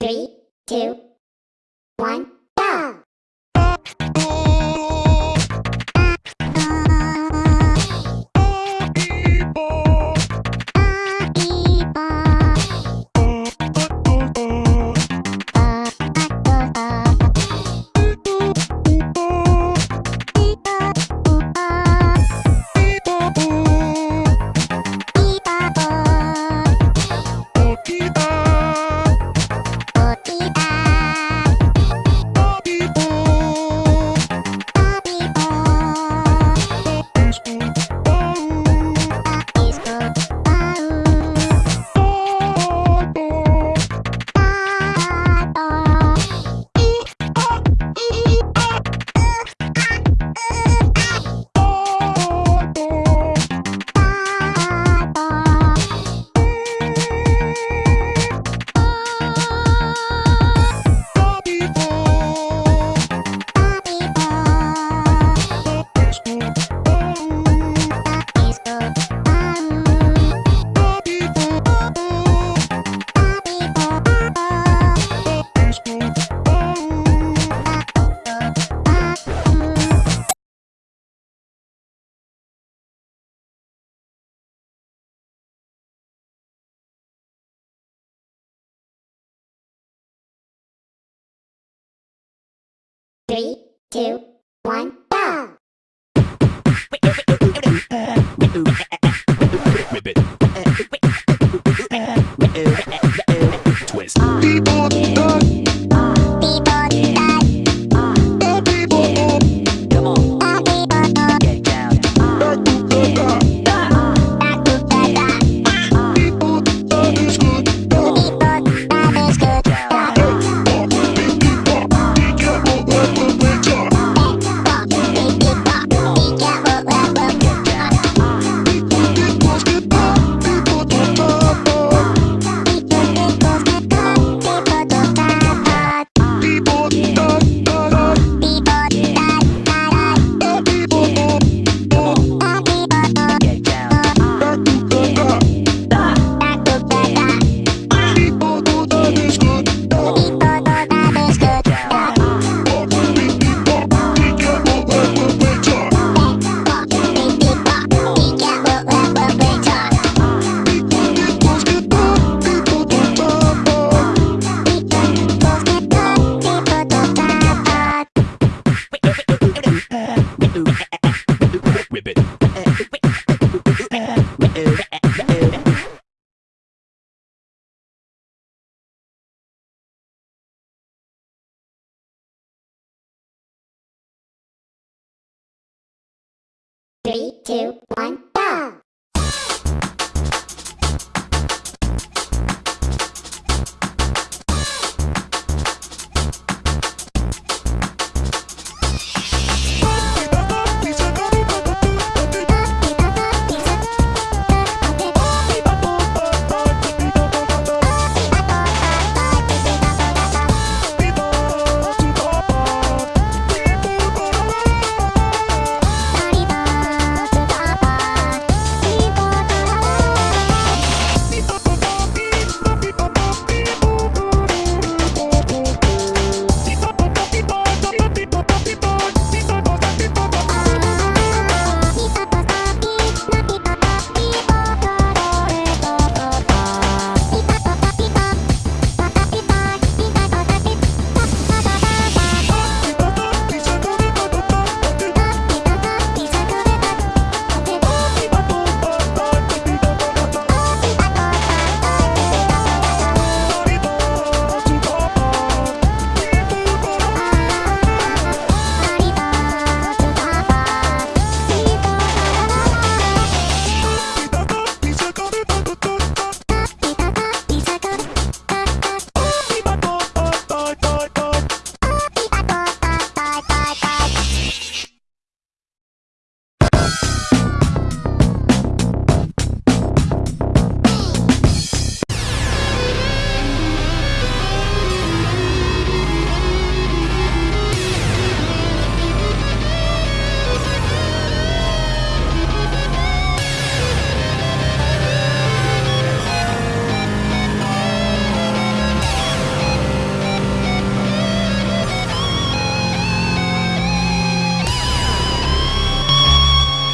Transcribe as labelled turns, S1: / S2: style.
S1: Three, two, one. Three, two, one, two, one.